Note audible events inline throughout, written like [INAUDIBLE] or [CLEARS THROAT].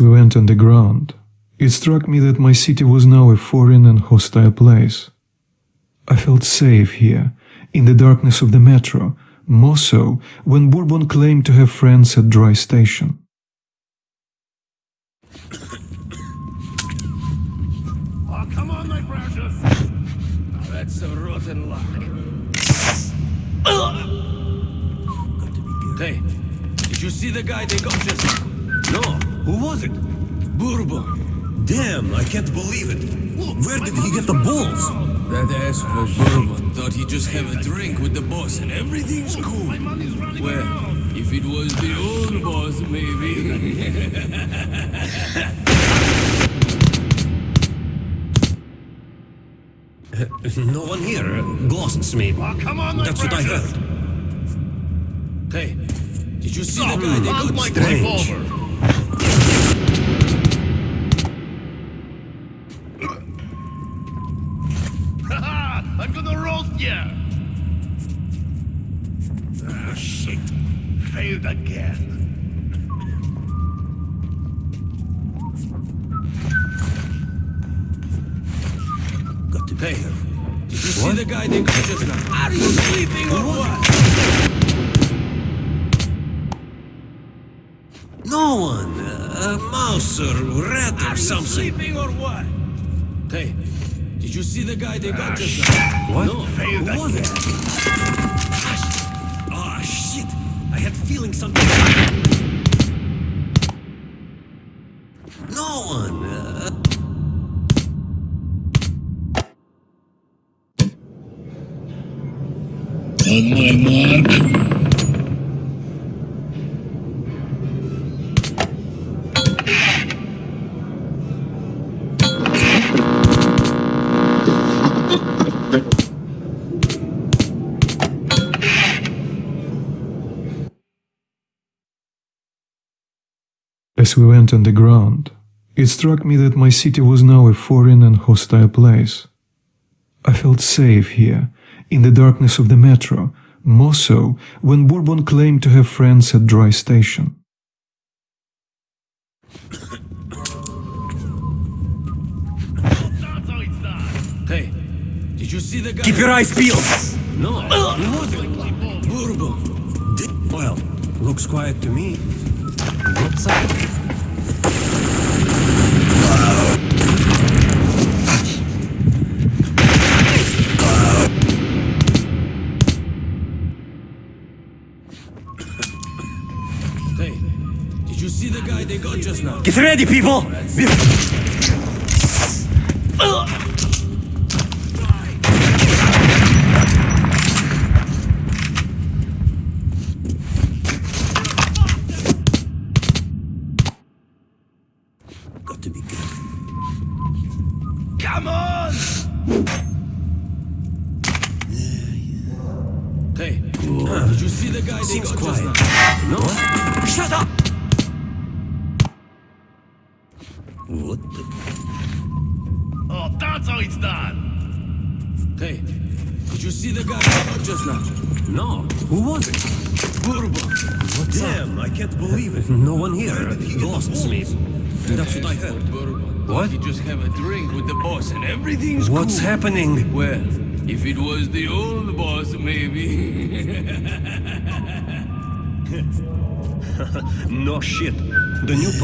We went on the ground, it struck me that my city was now a foreign and hostile place. I felt safe here, in the darkness of the metro, more so when Bourbon claimed to have friends at Dry Station. Oh, come on, my precious! That's rotten luck. Hey, did you see the guy they got just? No, who was it? Bourbon. Damn, I can't believe it. Where did he get the balls? That asshole Bourbon thought he'd just have a drink with the boss and everything's cool. Well, if it was the old boss, maybe. [LAUGHS] No one here. Uh, ghosts, maybe. Oh, come on, That's what I heard. hey, did you see the guy they How's got my strange. revolver? See the guy they got just now? Are you sleeping or what? No one. A mouse or rat or Are you something. sleeping or what? Hey, did you see the guy they got just now? What? No. Failed Who was it? Ah, shit. I had feeling something. No one. On my mark. As we went underground, it struck me that my city was now a foreign and hostile place. I felt safe here, in the darkness of the metro, more so when Bourbon claimed to have friends at Dry Station. That's how it's done. Hey, did you see the guy? keep your eyes peeled. No, who was it? Bourbon. Well, looks quiet to me. What's up? Get ready, people!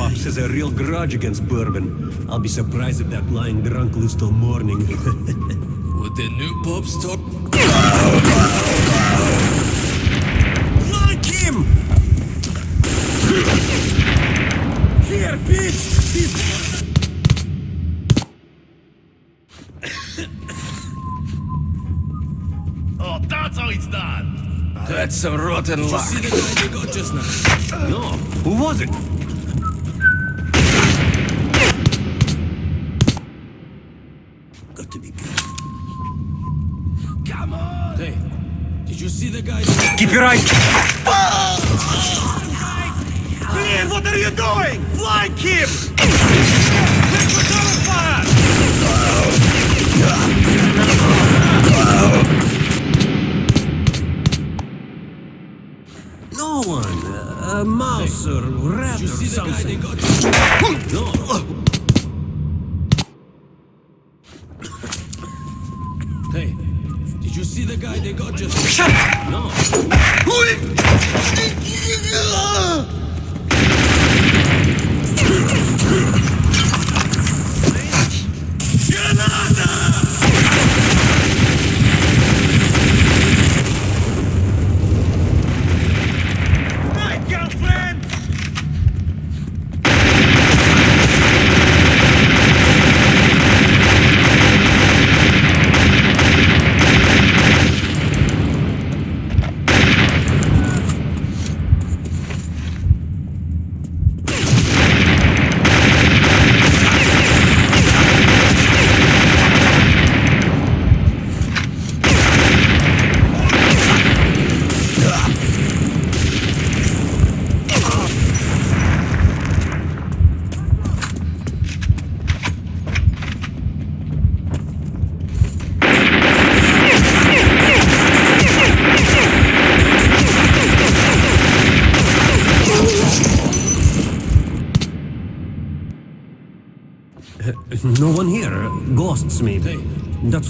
Pops has a real grudge against bourbon. I'll be surprised if that lying drunk lives till morning. [LAUGHS] Would the new pops talk? Flank him! Here, bitch! He's... Oh, that's how it's done. That's some rotten luck. Did you see the guy they got just now? No. Who was it? Кипирай! Блин, what are you doing? Fly, Kip! No one, a mouse or rat or something. No. Hey, did you see the guy they got just...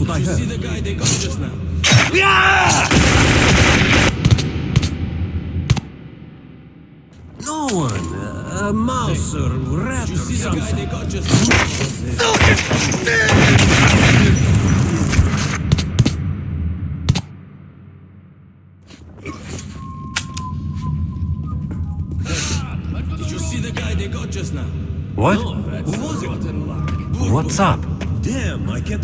I You see the guy they got just now? No one. A mouse or rat You see the guy something. they got just now? Did you see the guy they got just now? What? No, Who was it? What's up? Damn, I can't.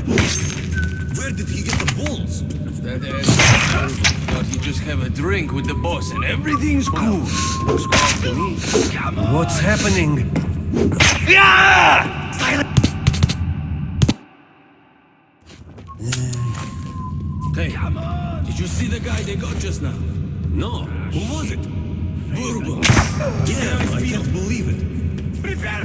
Balls? That ass thought he'd just have a drink with the boss and everything's cool. Looks calm to me. What's happening? Hey, did you see the guy they got just now? No. Who was it? Bourbon. Yeah, I can't believe it. Prepare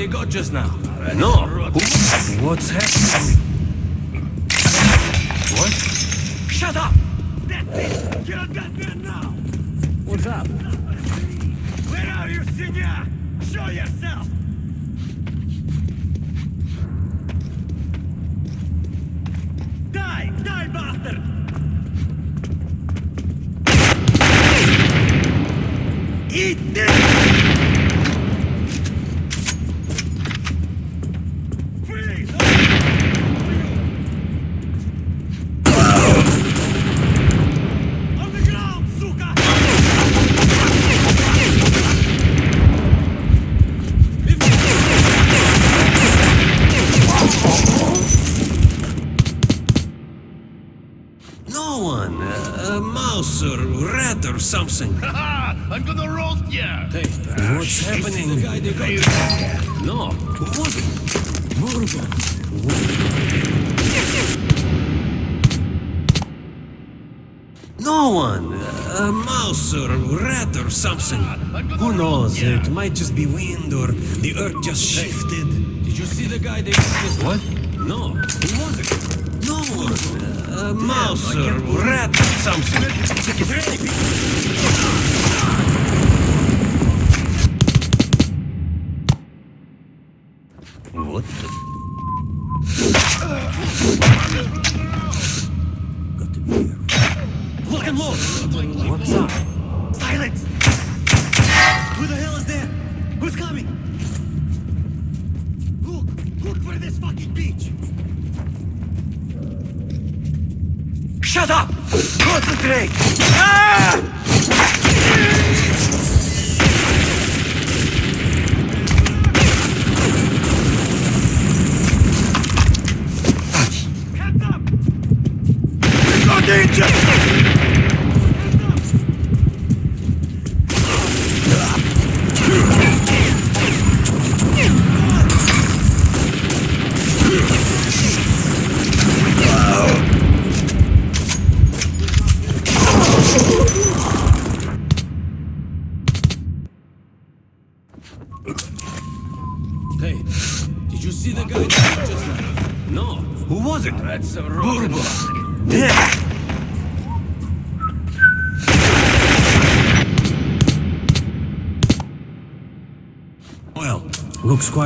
they got just now? No. Who? What's happening? What? Shut up! That's it! Get on that man now! What's up? Where are you, senor? Show yourself! Die! Die, bastard! Eat this! I'm gonna [LAUGHS] roast ya! Hey, What's see the happening? guy they got? No. Who was it? Bourbon. No one. A mouse or a rat or something. Who knows? It might just be wind or the earth just shifted. Did you see the guy they? What? No. Who was it? A mouse or rat or something. What the? Got to be here. Look and look! What's up? Silence! Who the hell is there? Who's coming? Shut up! Concentrate! Ah!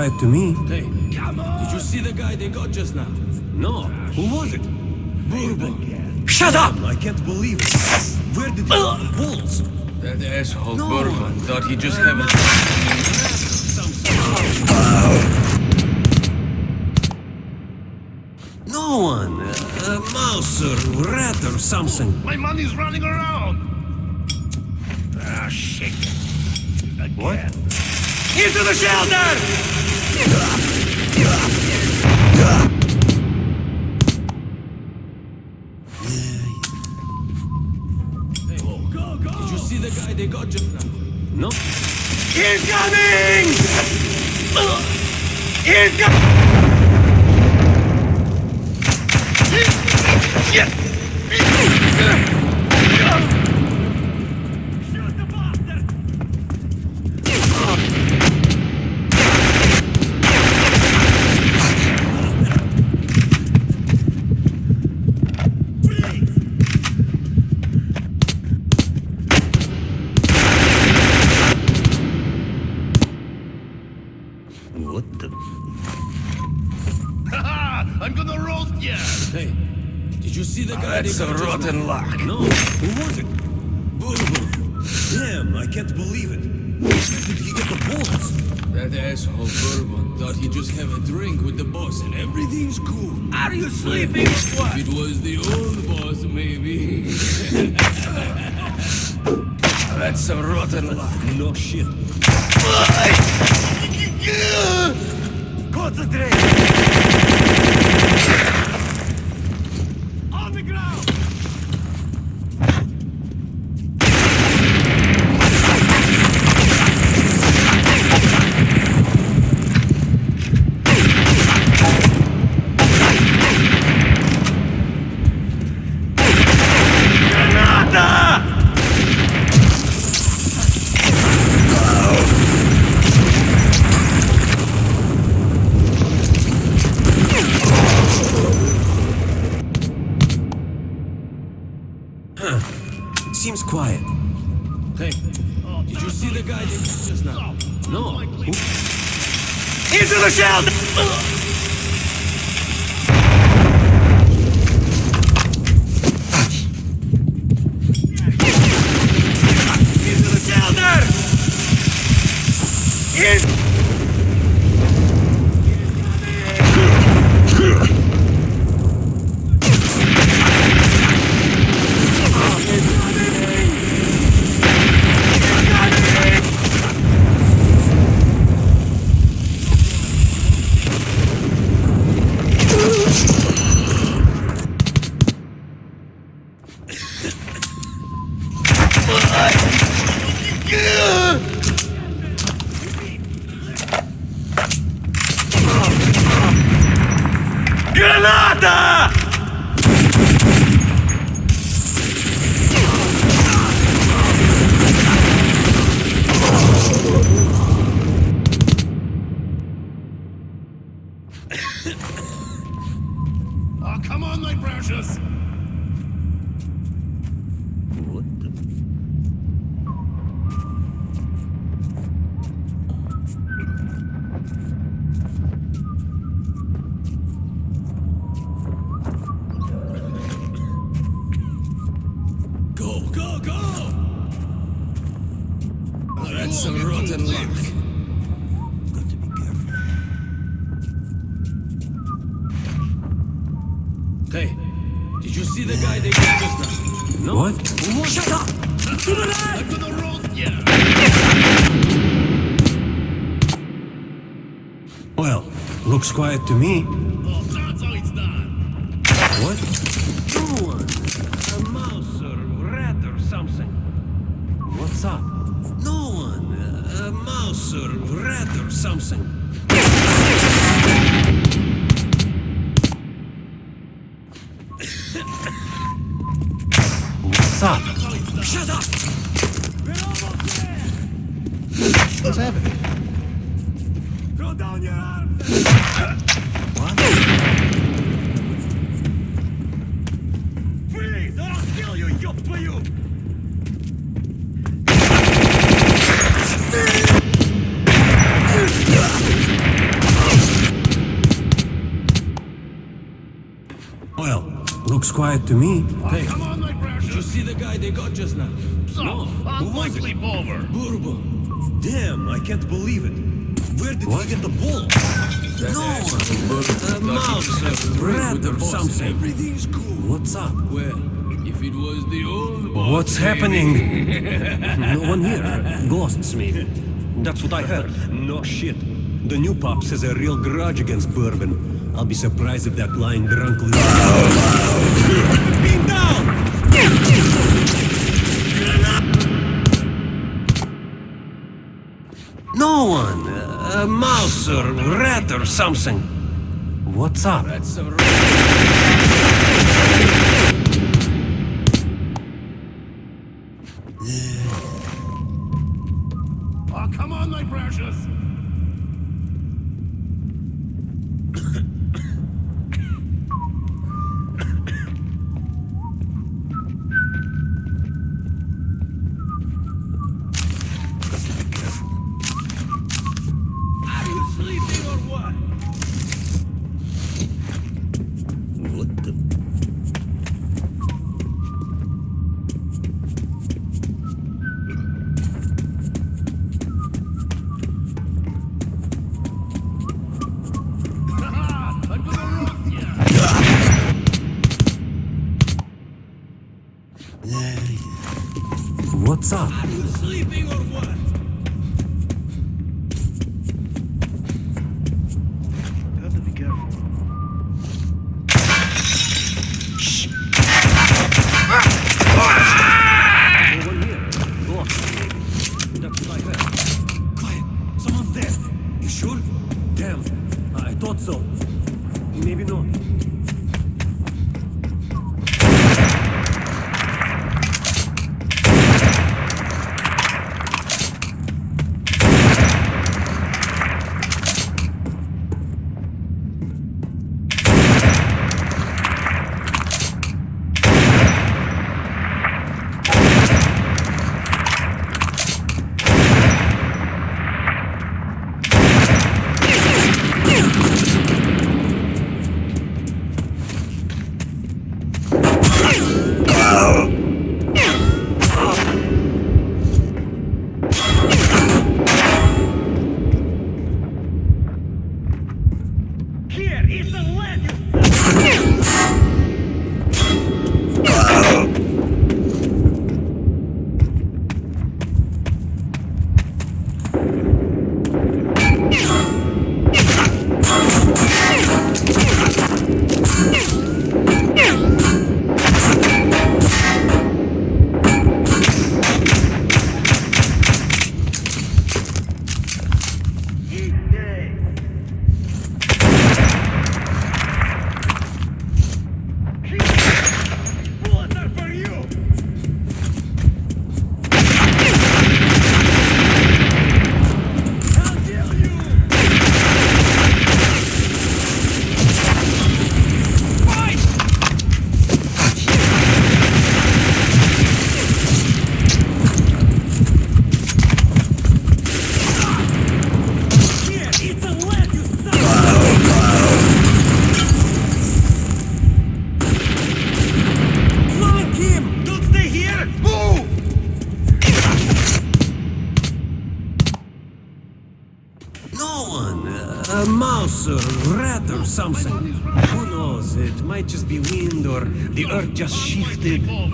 Quiet to me. Hey, come on. did you see the guy they got just now? No, who was it? Bourbon. Shut up! I can't believe it. Where did he get the balls? That asshole No. Bourbon thought he just have a... No one. Uh, a mouse or rat or something. My money's running around! Ah, shit. Again. What? Into the shelter! Did That's a rotten luck. No, who was it? Bourbon. Damn, I can't believe it. Where did he get the balls? That asshole Bourbon thought he'd just have a drink with the boss and everything's cool. Are you sleeping or what? It was the old boss, maybe. [LAUGHS] That's a rotten luck. No shit. Concentrate! Come on, my precious! Quiet to me. To me. Hey, Come on, my Did you see the guy they got just now? So, I'll was it? sleep over. Bourbon. damn, I can't believe it. Where did he get the ball? That No. asshole Bourbon thought he mouse, just had a drink rat or something. Everything's cool. What's up? Well, if it was the old boss, What's maybe. happening? [LAUGHS] no one here. Ghosts me. That's what I heard. No shit. The new pops has a real grudge against Bourbon. I'll be surprised if that lying drunk down! No one. A mouse or rat or something. What's up? Just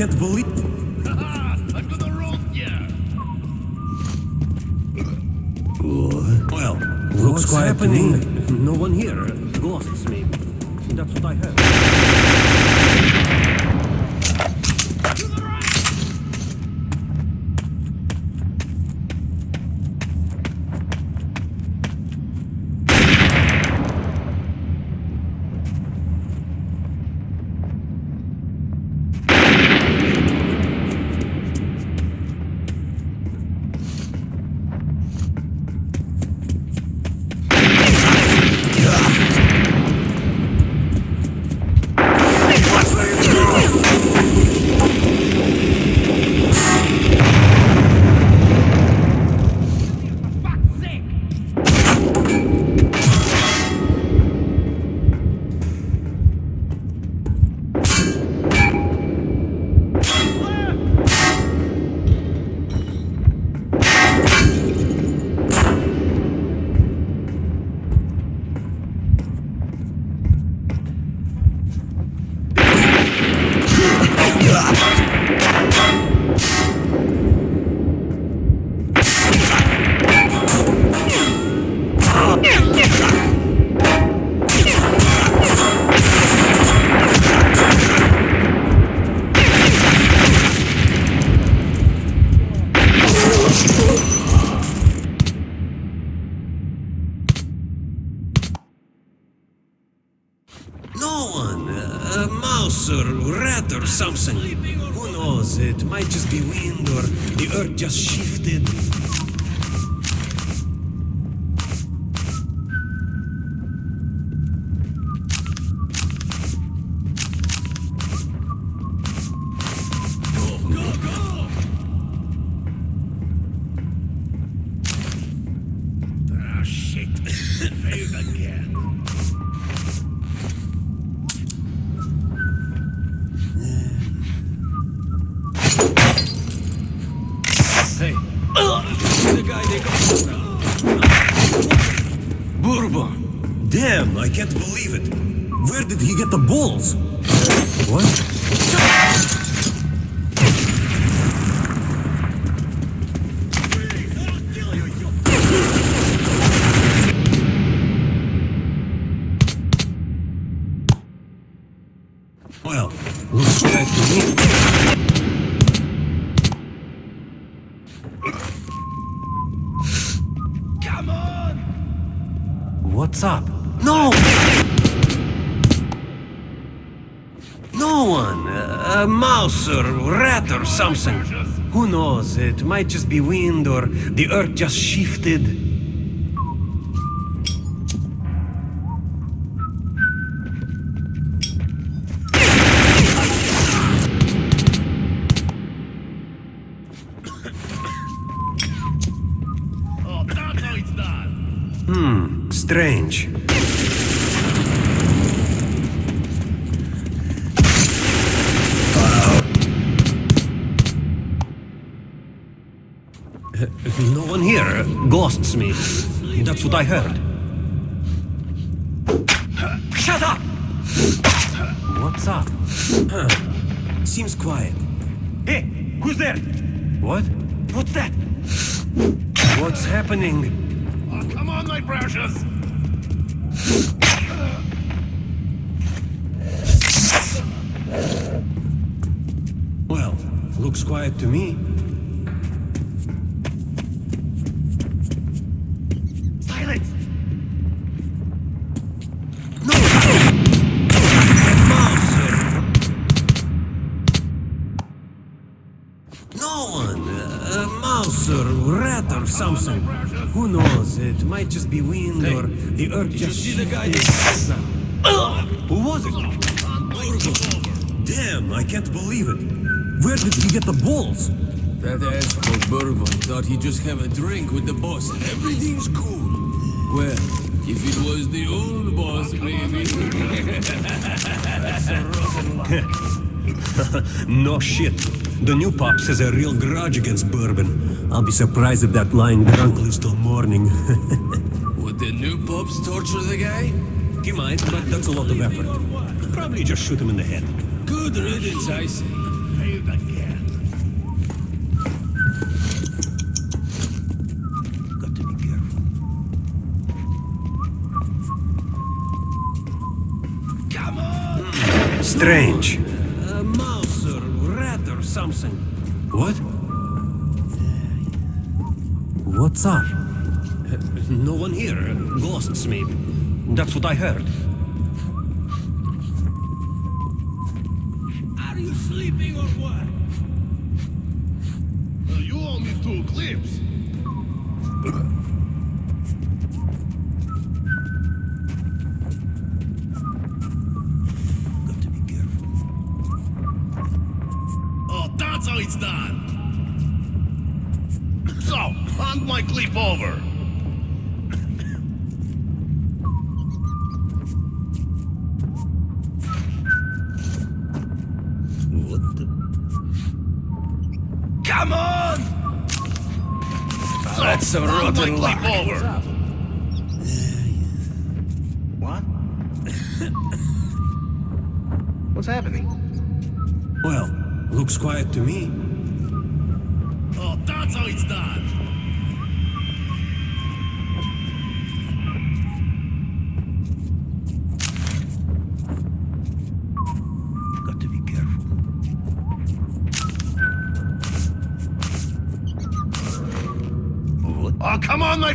Damn, I can't a mouse or rat or something. Who knows? It might just be wind or the earth just shifted. Done. Strange. Ghosts, maybe. That's what I heard. Shut up! What's up? Seems quiet. Hey, who's there? What? What's that? What's happening? Oh, come on, my precious. Well, looks quiet to me. Might just be wind or the earth just see the guy Who was it? Damn, I can't believe it. Where did he get the balls? That asshole Bourbon thought he'd just have a drink with the boss and everything's cool. Well, if it was the old boss, maybe. [LAUGHS] No shit. The new pops has a real grudge against Bourbon. I'll be surprised if that lying drunk lives till morning. [LAUGHS] Would the new pups torture the guy? He might, but that's a lot of effort. Probably just shoot him in the head. Good riddance, I say. Strange. A mouse or rat or something. What? What's up? Uh, no one here. Ghosts, maybe. That's what I heard. Are you sleeping or what? You owe me two clips. sleep over. Come on! That's some rotten luck. Sleep over. What? Oh, [LAUGHS] What's happening? Well, looks quiet to me.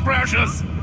precious!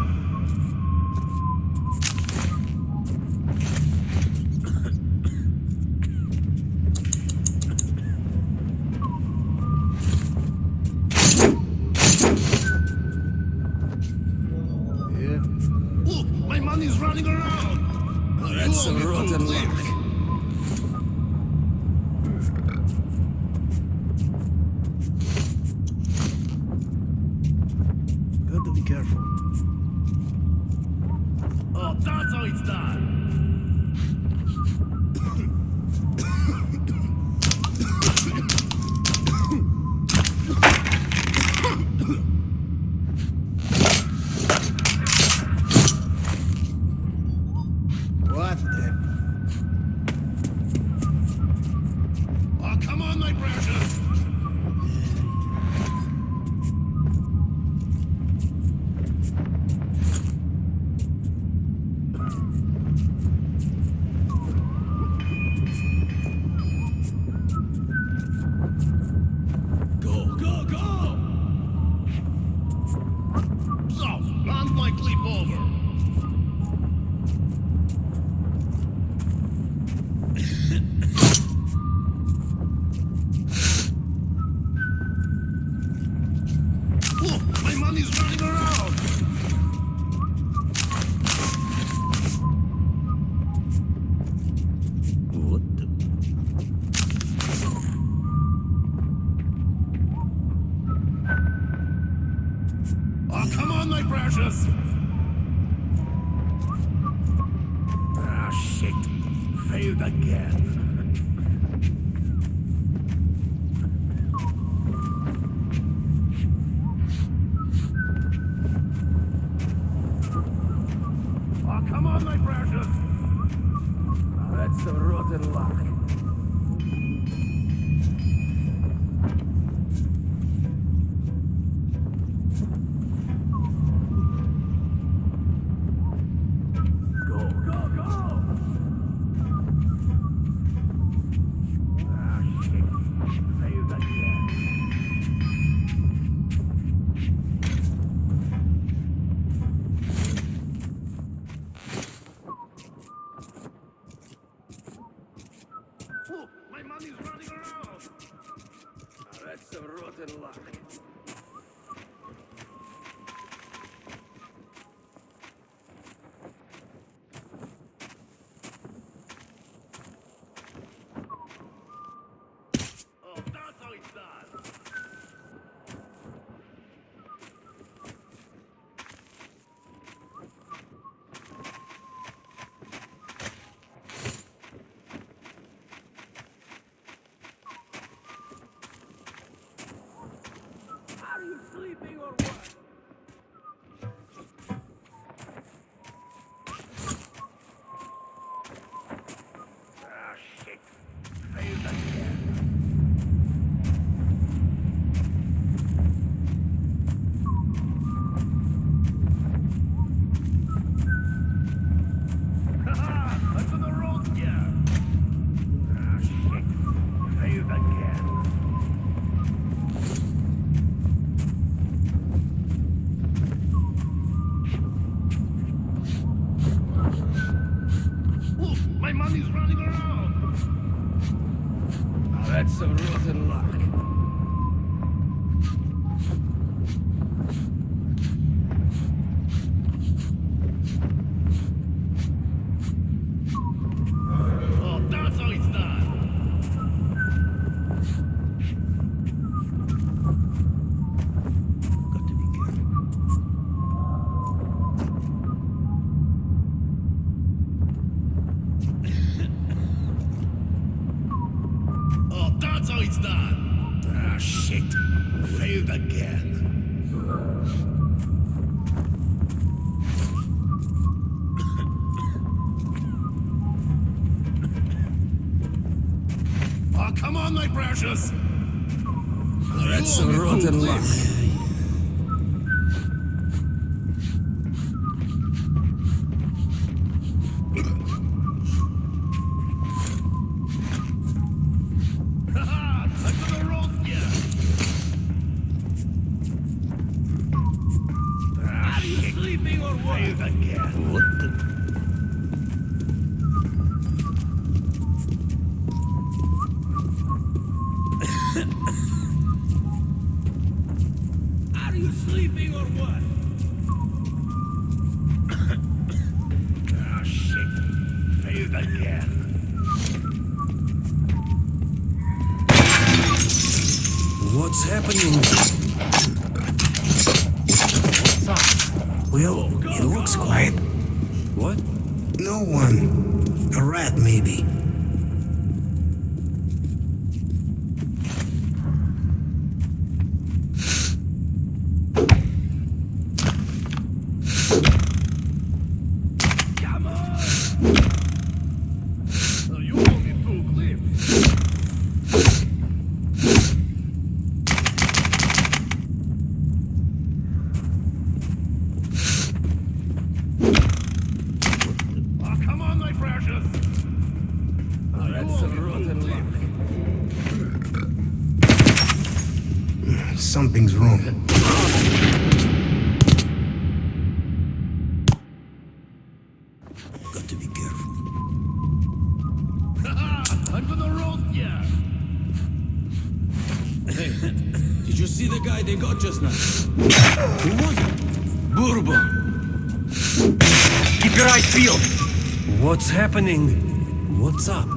Happening? What's up?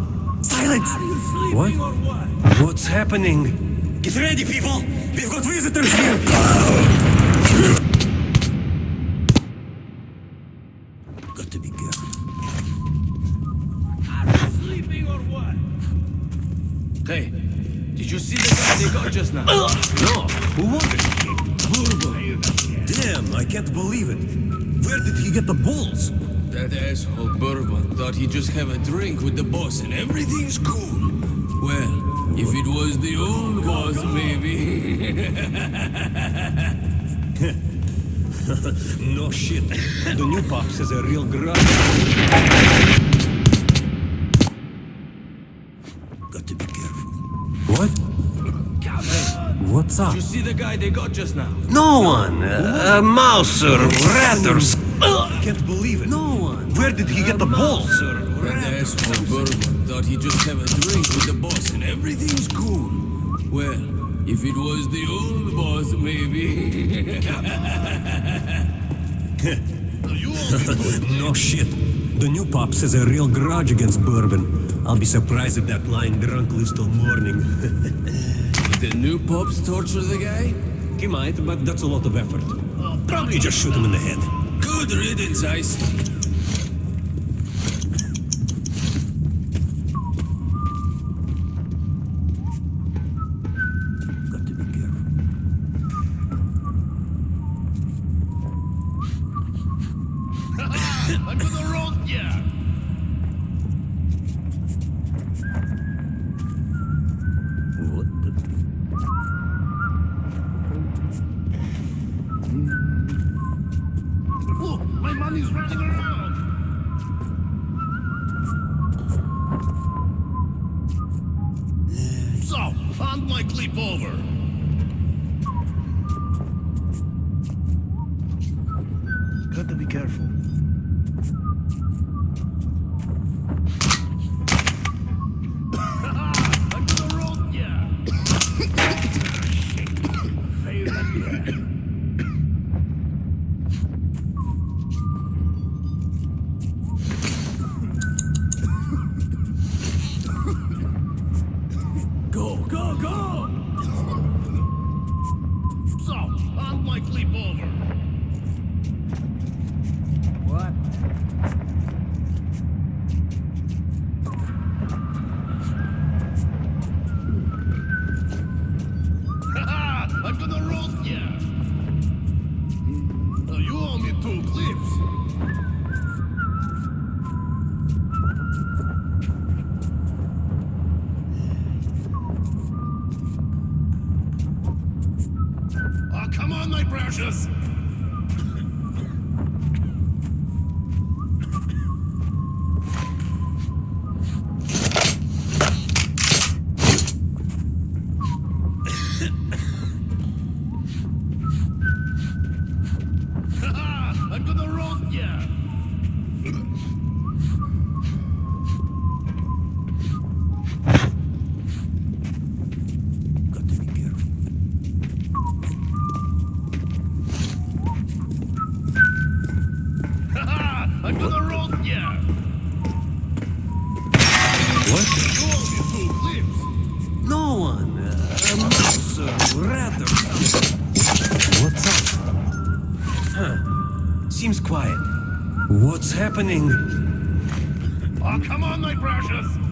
Silence! What? what? What's happening? Get ready, people! We've got visitors here! [LAUGHS] pops is a real grudge. Got to be careful. What? What's up? Did you see the guy they got just now? No one! A, a mouse or rat or I can't believe it. No one! Where did he get the balls? Thought he'd just have a drink with the boss and everything's cool. Well, if it was the old boss, maybe. [LAUGHS] You won't be too [LAUGHS] No shit. The new pops has a real grudge against Bourbon. I'll be surprised if that lying drunk lives till morning. [LAUGHS] the new pops torture the guy? he might, but that's a lot of effort. Probably just shoot him in the head. Good riddance, I What's happening? Oh, come on, my precious!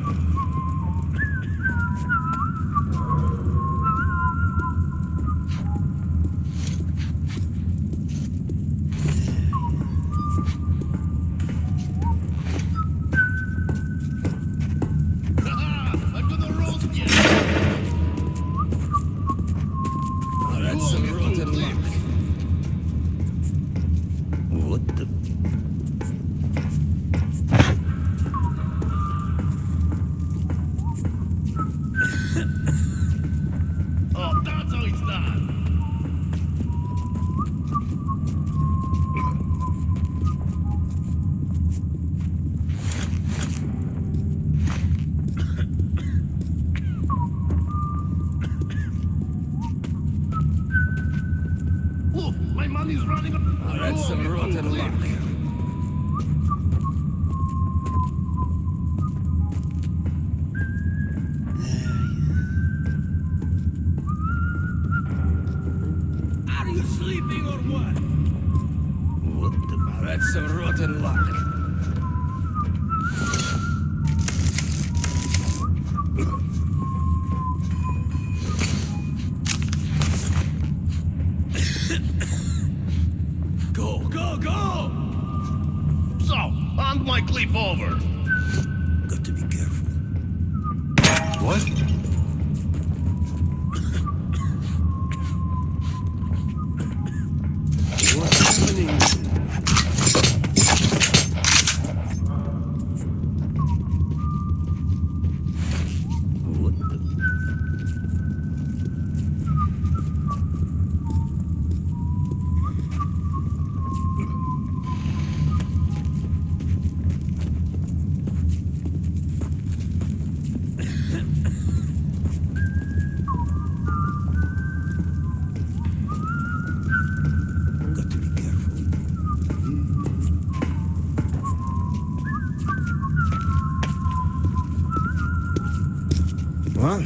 Huh?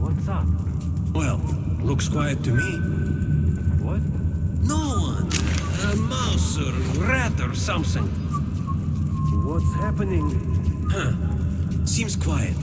What's up? Well, looks quiet to me. What? No one. A mouse or rat or something. What's happening? Huh. Seems quiet.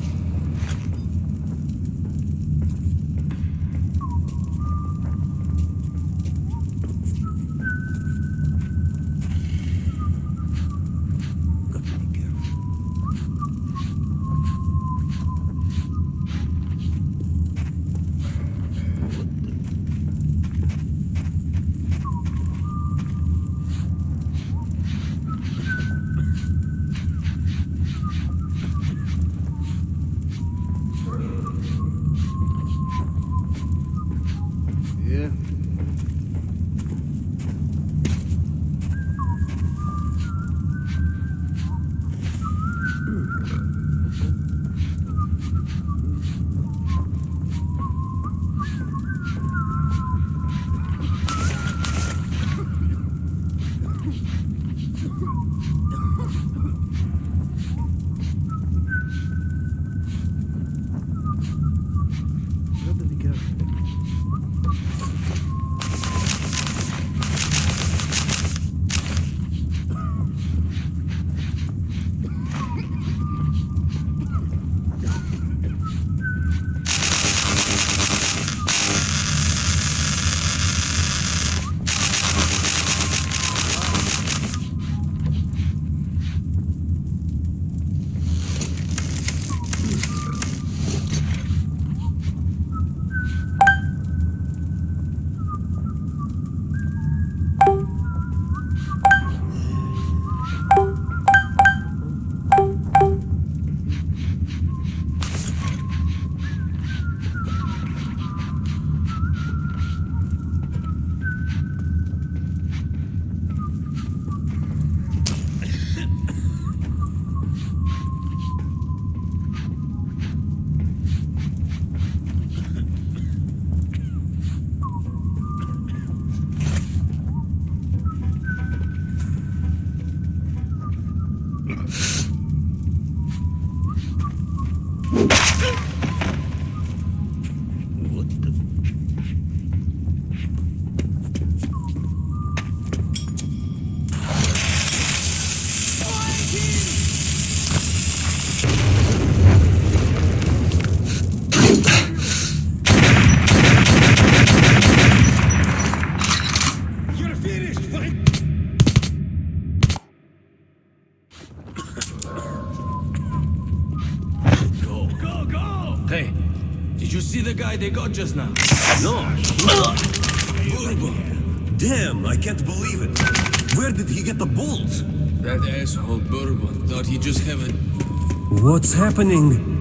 Guy they got just now? No. Bourbon. Damn, I can't believe it. Where did he get the balls? That asshole Bourbon thought he'd just have a... What's happening?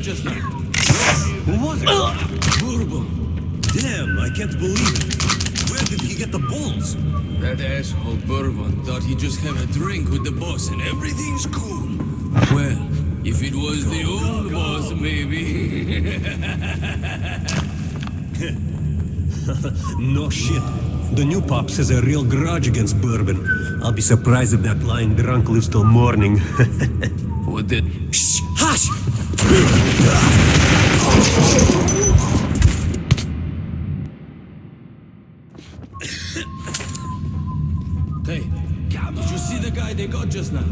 Just now? Who was it? Bourbon. Damn, I can't believe it. Where did he get the balls? That asshole Bourbon thought he'd just have a drink with the boss and everything's cool. Well, if it was the old boss, maybe. [LAUGHS] No shit. The new pops has a real grudge against Bourbon. I'll be surprised if that lying drunk lives till morning. [LAUGHS] what the... Hey, did you see the guy they got just now?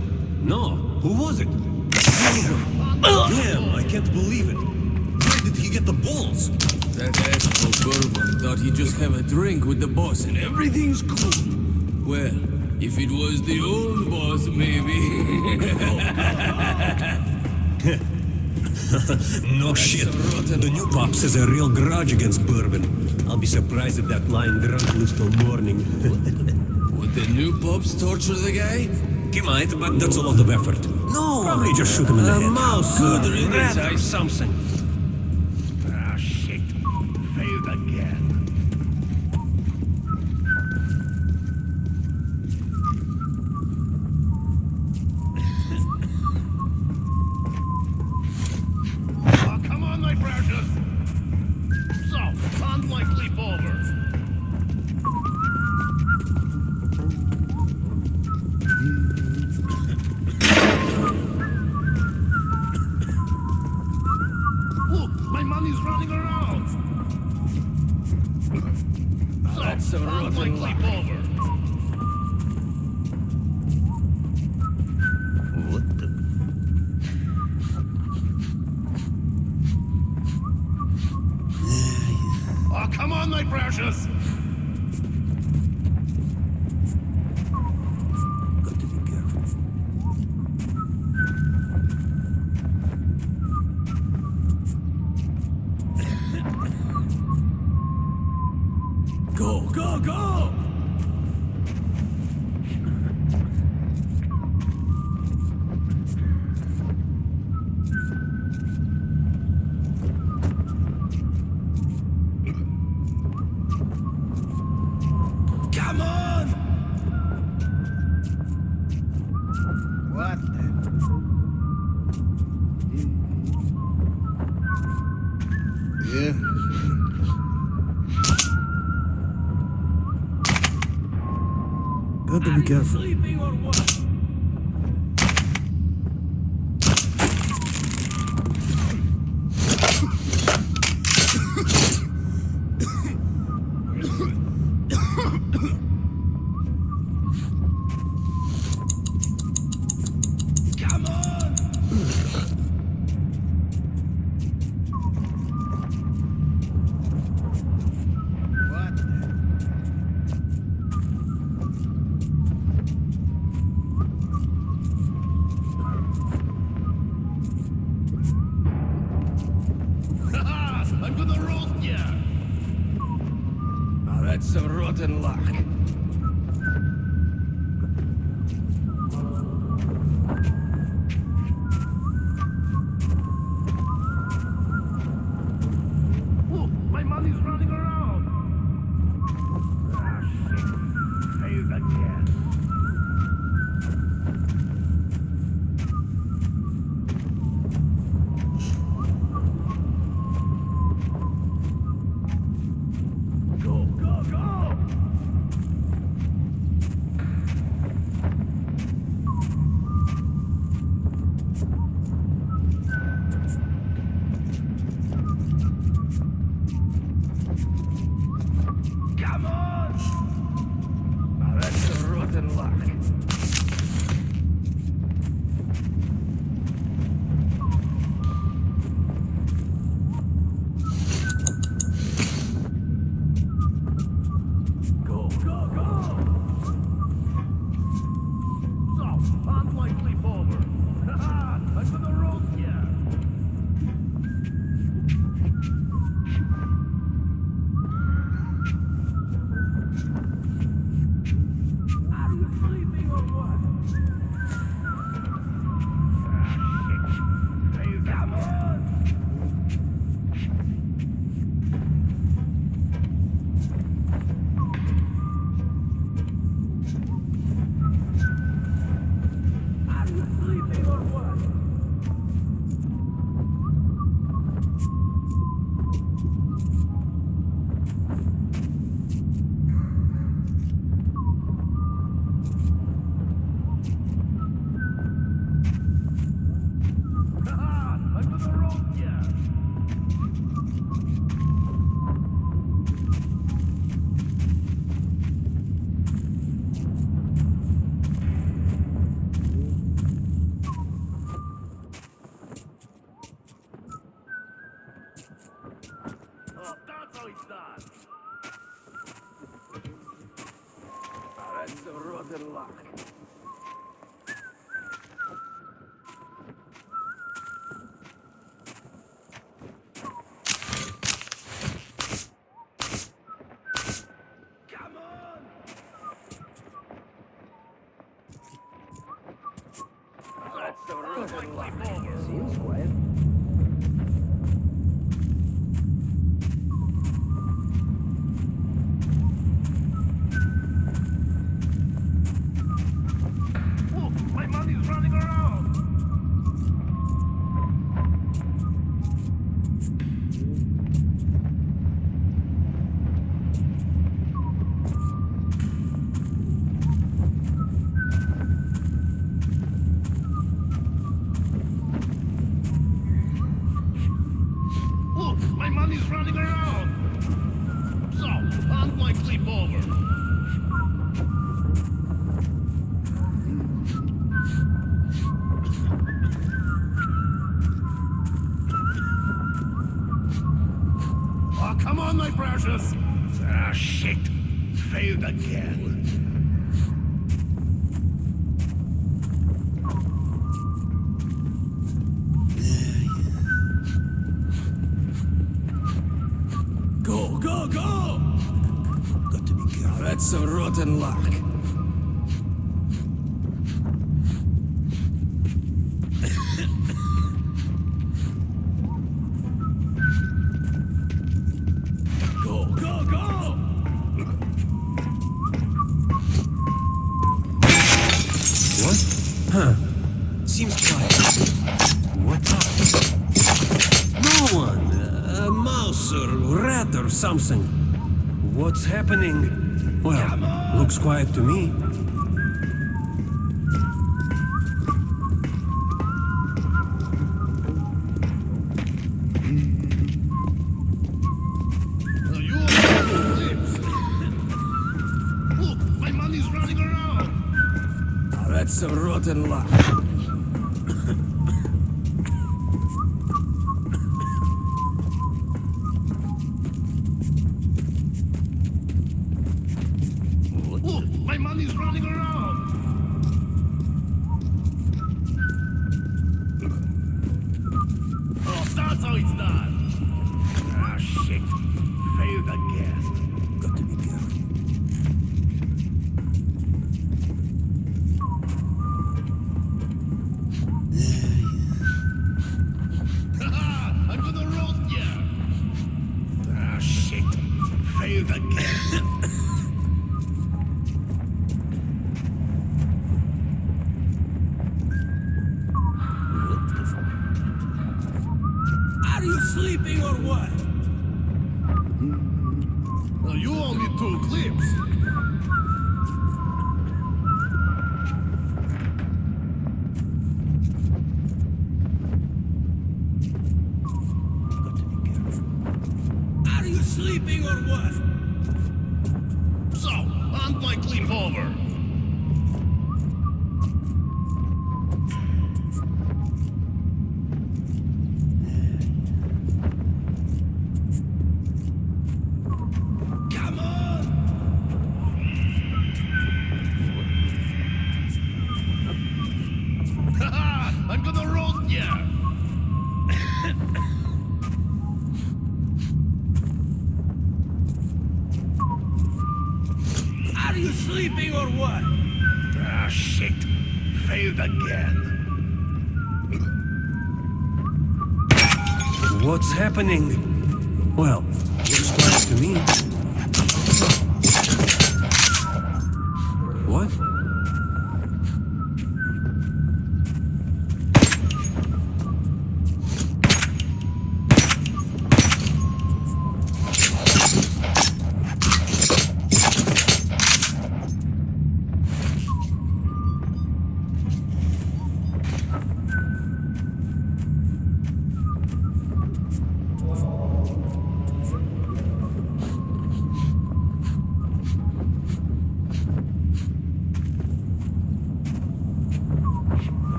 No. Who was it? Damn, I can't believe it. Where did he get the balls? That asshole Bourbon thought he'd just have a drink with the boss and everything's cool. Well, if it was the old boss, maybe. [LAUGHS] [LAUGHS] [LAUGHS] No shit. The new pops has a real grudge against Bourbon. I'll be surprised if that lying drunk lives till morning. [LAUGHS] Would the new pops torture the guy? he might, but that's a lot of effort. No, probably just shoot him in the A head. mouse Good riddance, rat I- or something. Careful. Quiet to me. sleeping or what? You only took clips.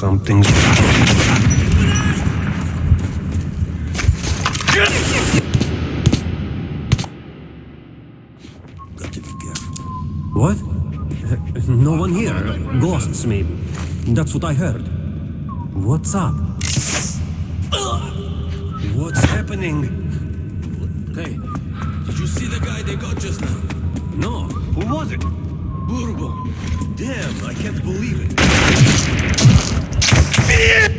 something's wrong. What? No one here. Ghosts, maybe. That's what I heard. What's up? What's happening? Hey, did you see the guy they got just now? No. Who was it? Bourbon. Damn, I can't believe it. Stop!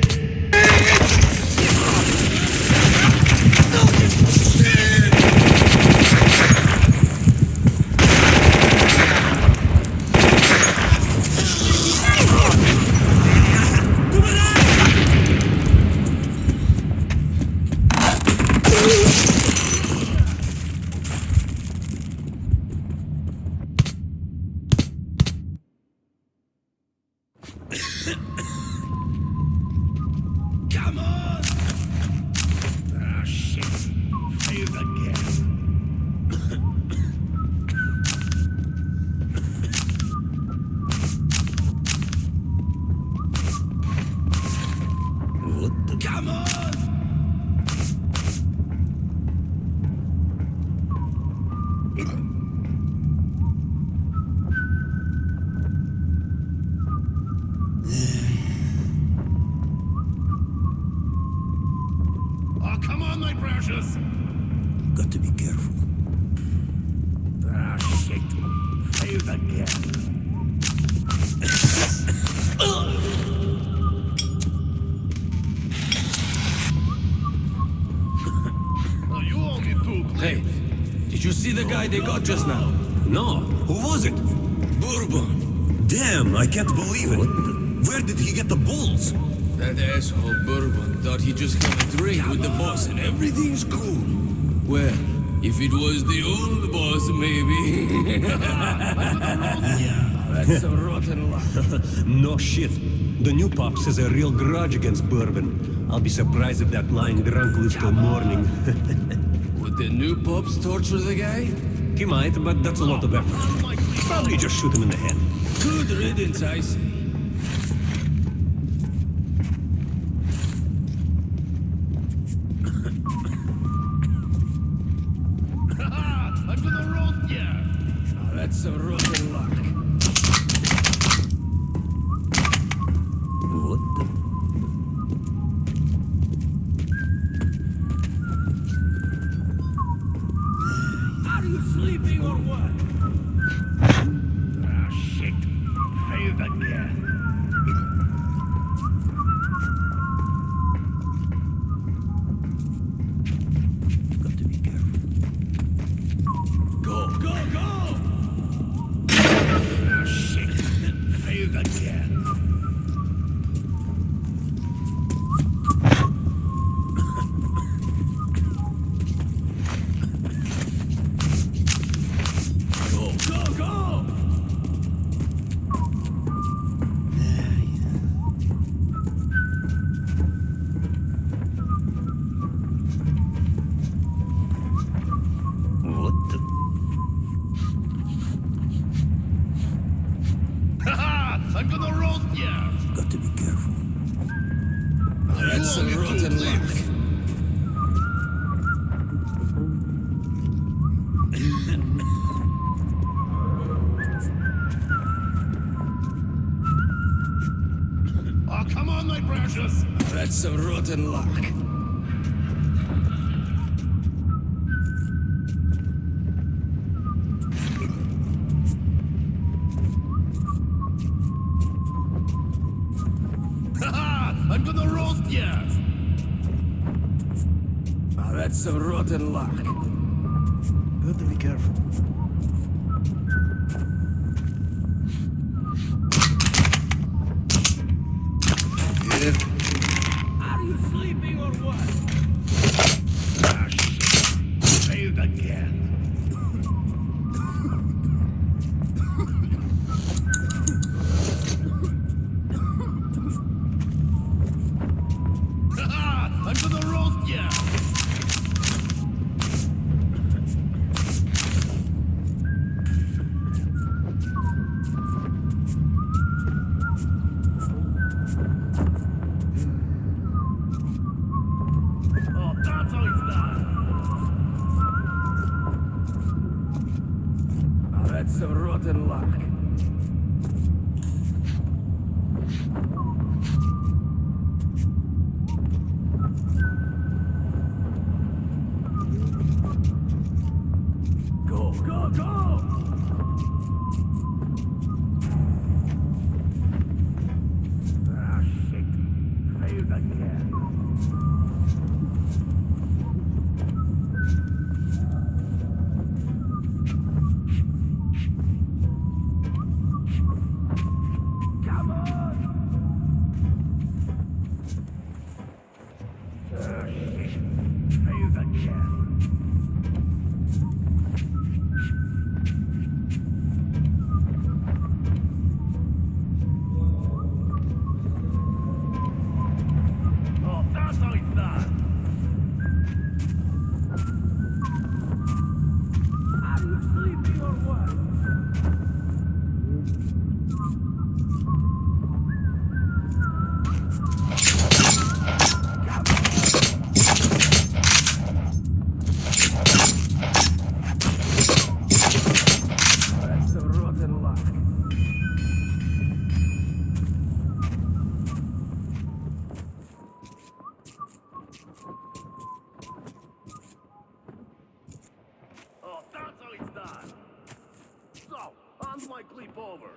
believe it. Where did he get the bulls? That asshole Bourbon thought he just had a drink with the boss and everything's cool. Well, if it was the old boss, maybe. [LAUGHS] yeah, that's a rotten luck. [LAUGHS] no shit. The new pops has a real grudge against Bourbon. I'll be surprised if that lying drunk lives till morning. [LAUGHS] Would the new pops torture the guy? He might, but that's a lot of effort. Probably just shoot him in the head. Good riddance, I say. That's a rotten luck. Got to be careful. Unlikely over.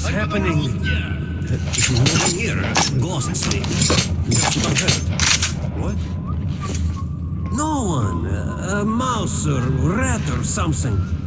What's happening? Nothing here. Ghosts. Just overheard. What? No one. A mouse or rat or something.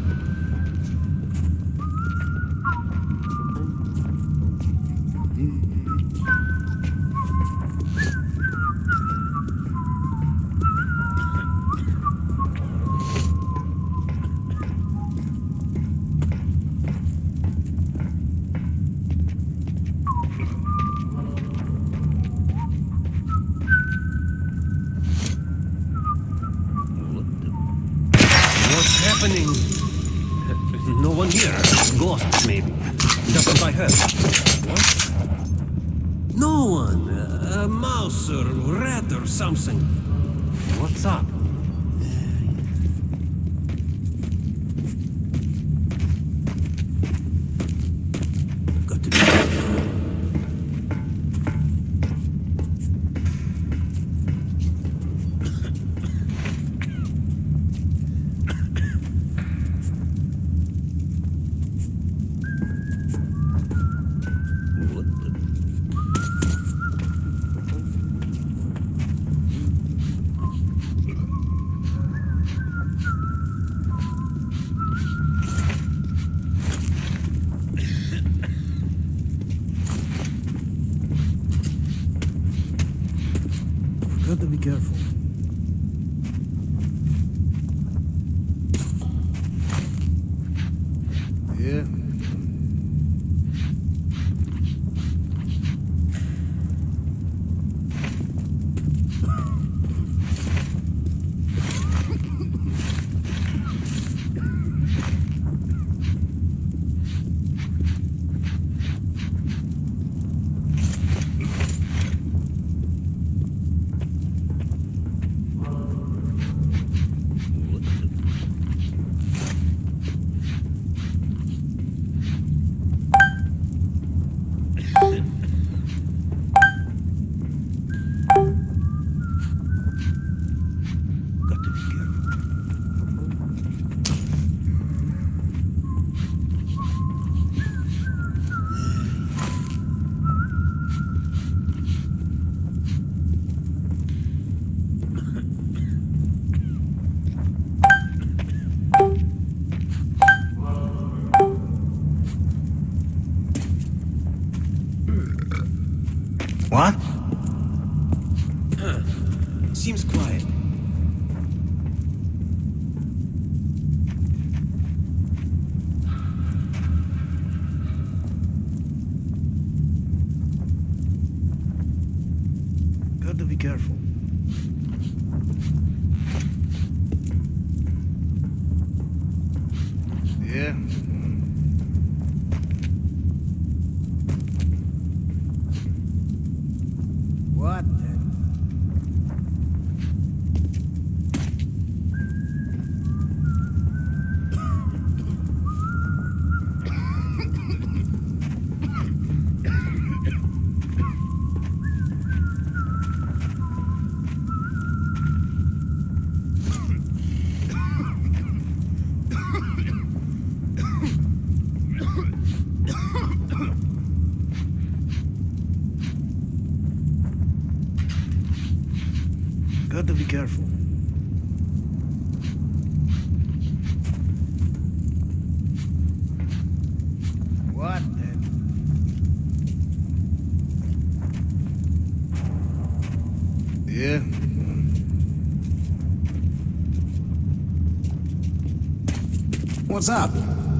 What's up?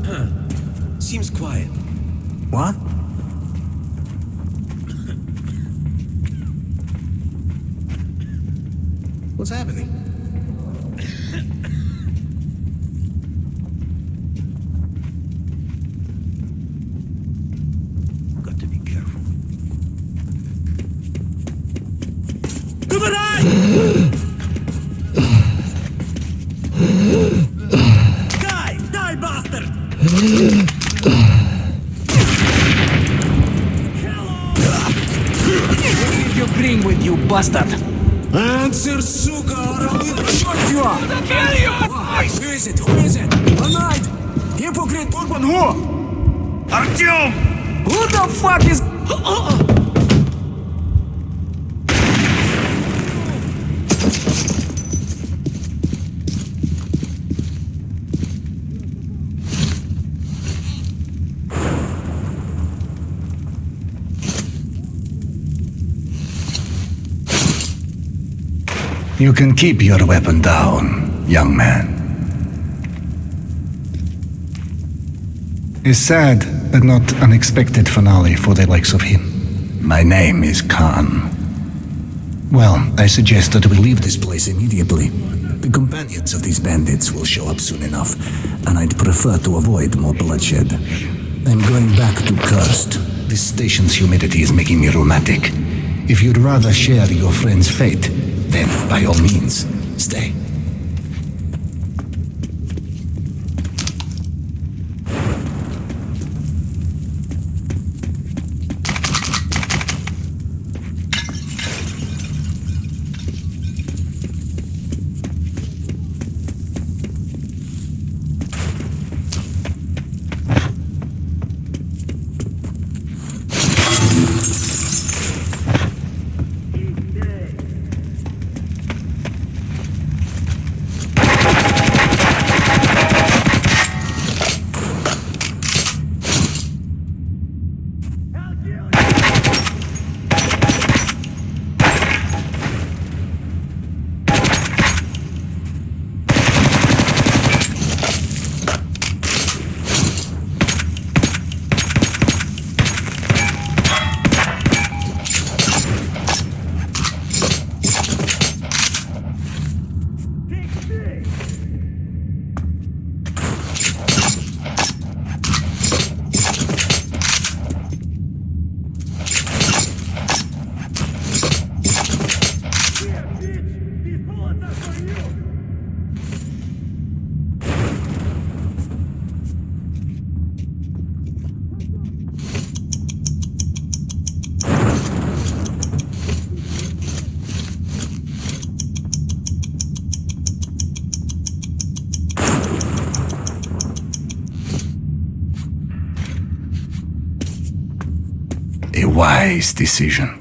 Huh. [CLEARS THROAT] Seems quiet. What? [LAUGHS] What's happening? You can keep your weapon down, young man. A sad but not unexpected finale for the likes of him. My name is Khan. Well, I suggest that we leave this place immediately. The companions of these bandits will show up soon enough, and I'd prefer to avoid more bloodshed. I'm going back to Cursed. This station's humidity is making me rheumatic. If you'd rather share your friend's fate, then by all means, stay. These bullets are for you! A wise decision.